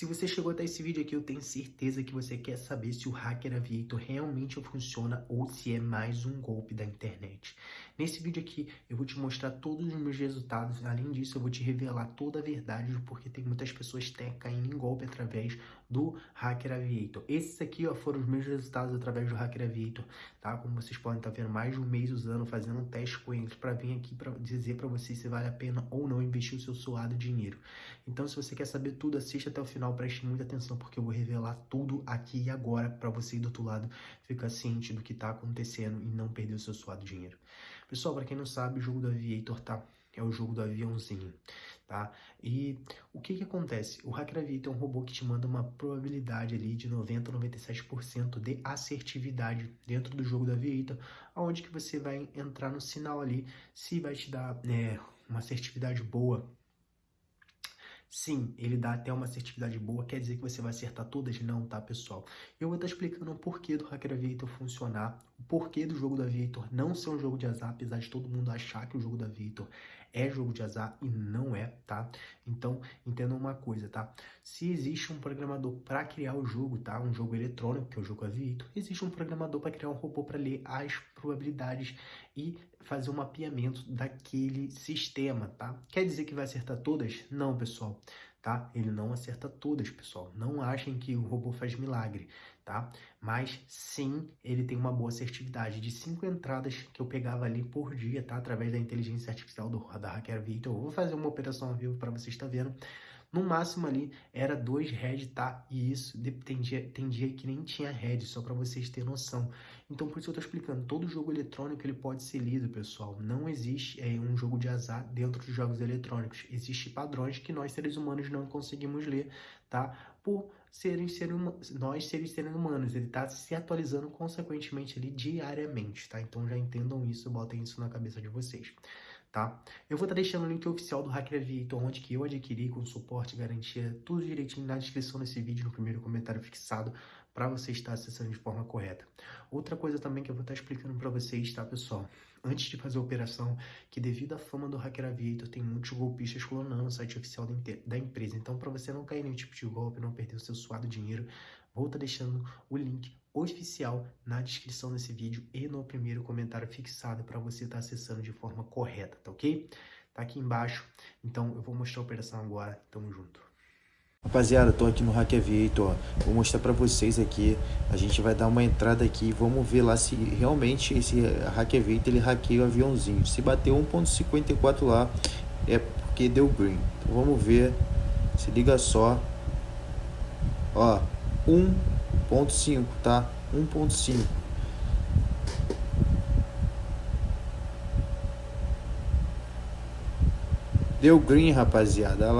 Se você chegou até esse vídeo aqui, eu tenho certeza que você quer saber se o Hacker Aviator realmente funciona ou se é mais um golpe da internet. Nesse vídeo aqui, eu vou te mostrar todos os meus resultados. Além disso, eu vou te revelar toda a verdade, porque tem muitas pessoas caindo em golpe através do Hacker Aviator. Esses aqui ó, foram os meus resultados através do Hacker Aviator, tá? Como vocês podem estar vendo, mais de um mês usando, fazendo um teste com eles para vir aqui para dizer para vocês se vale a pena ou não investir o seu suado dinheiro. Então, se você quer saber tudo, assista até o final, preste muita atenção, porque eu vou revelar tudo aqui e agora para você do outro lado ficar ciente do que está acontecendo e não perder o seu suado dinheiro. Pessoal, para quem não sabe, o jogo do Aviator, tá? É o jogo do aviãozinho, tá? E o que que acontece? O Hacker Aviator é um robô que te manda uma probabilidade ali de 90 a 97% de assertividade dentro do jogo do Aviator, onde que você vai entrar no sinal ali, se vai te dar né, uma assertividade boa Sim, ele dá até uma assertividade boa, quer dizer que você vai acertar todas? Não, tá, pessoal? Eu vou estar explicando o porquê do Hacker Aviator funcionar, o porquê do jogo da Aviator não ser um jogo de azar, apesar de todo mundo achar que o jogo da Aviator é jogo de azar e não é, tá? Então, entendam uma coisa, tá? Se existe um programador para criar o jogo, tá? Um jogo eletrônico, que é o jogo Aviator, existe um programador para criar um robô para ler as probabilidades e fazer um mapeamento daquele sistema, tá? Quer dizer que vai acertar todas? Não, pessoal tá? Ele não acerta todas, pessoal. Não achem que o robô faz milagre, tá? Mas sim, ele tem uma boa assertividade. De cinco entradas que eu pegava ali por dia, tá? Através da inteligência artificial do, da Hacker Victor. Eu vou fazer uma operação ao vivo para vocês estar tá vendo. No máximo ali era dois head, tá? E isso tem dia, que nem tinha head, só para vocês terem noção. Então por isso eu tô explicando, todo jogo eletrônico ele pode ser lido, pessoal. Não existe é, um jogo de azar dentro de jogos eletrônicos. Existem padrões que nós seres humanos não conseguimos ler, tá? Por serem ser nós seres seres humanos, ele está se atualizando consequentemente ali diariamente, tá? Então já entendam isso, botem isso na cabeça de vocês tá? Eu vou estar tá deixando o link oficial do Hacker Aviator, onde que eu adquiri com suporte e garantia, tudo direitinho na descrição desse vídeo, no primeiro comentário fixado, para você estar acessando de forma correta. Outra coisa também que eu vou estar explicando para vocês, tá, pessoal? Antes de fazer a operação, que devido à fama do Hacker Aviator, tem muitos golpistas clonando o site oficial da empresa. Então, para você não cair nenhum tipo de golpe, não perder o seu suado dinheiro, vou estar deixando o link oficial na descrição desse vídeo e no primeiro comentário fixado para você estar acessando de forma correta, tá ok? Tá aqui embaixo, então eu vou mostrar a operação agora, tamo junto. Rapaziada, tô aqui no Hack Aviator, vou mostrar para vocês aqui, a gente vai dar uma entrada aqui, vamos ver lá se realmente esse Hack Aviator ele hackeia o aviãozinho, se bater 1.54 lá é porque deu green, então vamos ver, se liga só, ó, 1.5, tá? 1.5. Deu green, rapaziada. Olha lá.